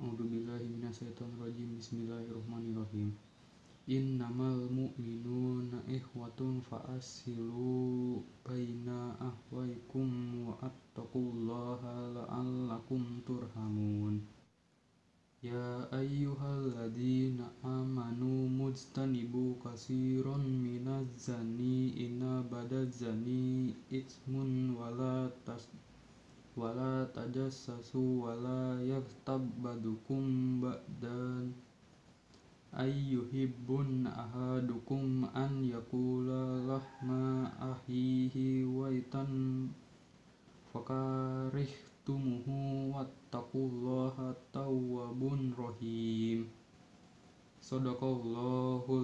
A'udzubillahi minasyaitonirrajim. Bismillahirrahmanirrahim. Innamal mu'minuna ikhwatun fa'asilu baina ahwaikum wa attaqullaha la'allakum turhamun. Ya ayyuhalladzina amanu mujtanibu katsiran minaz zani inna badaz zani itsmun wala tas wala tajassasu wala yaghtab badukum ba'dan. Ayyuhibbun ahadukum an yakula lahma ahihi waitan. Fakarihtumuhu wattaqullaha tawwabun rahim. Sadaqallahul azim